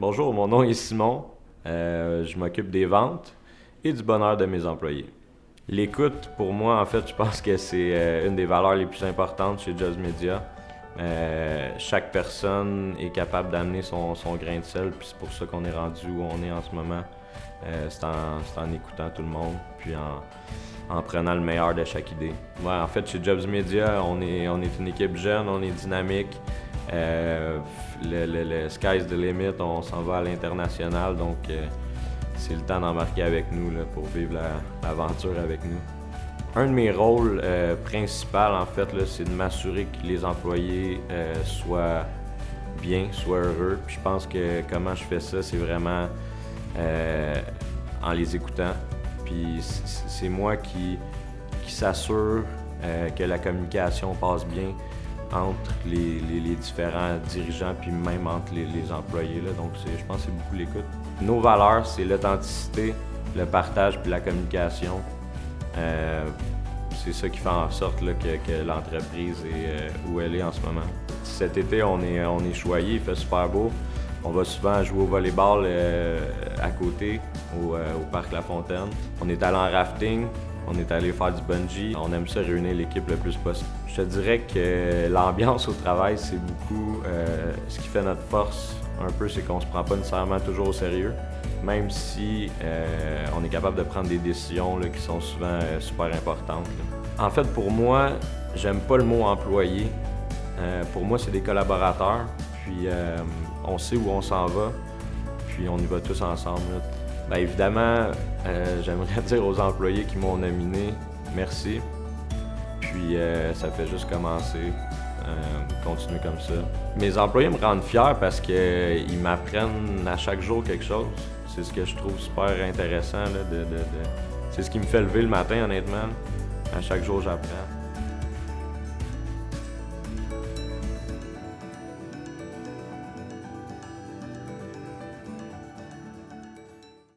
Bonjour, mon nom est Simon. Euh, je m'occupe des ventes et du bonheur de mes employés. L'écoute, pour moi, en fait, je pense que c'est euh, une des valeurs les plus importantes chez Just Media. Euh, chaque personne est capable d'amener son, grain de sel, puis c'est pour ça qu'on est rendu où on est en ce moment. c'est en, écoutant tout le monde, puis en, prenant le meilleur de chaque idée. en fait, chez Jobs Media, on est une équipe jeune, on est dynamique. Euh, le, sky's the limit, on s'en va à l'international, donc euh, c'est le temps d'embarquer avec nous pour vivre l'aventure avec nous. Un de mes rôles euh, principaux, en fait, c'est de m'assurer que les employés soient bien, soient heureux. je pense que comment je fais ça, c'est vraiment en les écoutant. Puis c'est moi qui s'assure que la communication passe bien, entre les, différents dirigeants, puis même entre les, employés. Là. Donc, je pense que c'est beaucoup l'écoute. Nos valeurs, c'est l'authenticité, le partage, puis la communication. Euh, c'est ça qui fait en sorte que, l'entreprise est euh, où elle est en ce moment. Cet été, on est, on est choyé, il fait super beau. On va souvent jouer au volleyball euh, à côté, au, au Parc La Fontaine. On est allé en rafting, on est allé faire du bungee. On aime ça réunir l'équipe le plus possible. Je te dirais que l'ambiance au travail, c'est beaucoup euh, ce qui fait notre force un peu, c'est qu'on se prend pas nécessairement toujours au sérieux, même si euh, on est capable de prendre des décisions qui sont souvent euh, super importantes. En fait, pour moi, j'aime pas le mot employé. pour moi, c'est des collaborateurs, puis on sait où on s'en va, puis on y va tous ensemble. Bien évidemment, euh, j'aimerais dire aux employés qui m'ont nominé, merci. Puis euh, ça fait juste commencer. Euh, continuer comme ça. Mes employés me rendent fier parce qu'ils m'apprennent à chaque jour quelque chose. C'est ce que je trouve super intéressant. C'est ce qui me fait lever le matin, honnêtement. À chaque jour, j'apprends.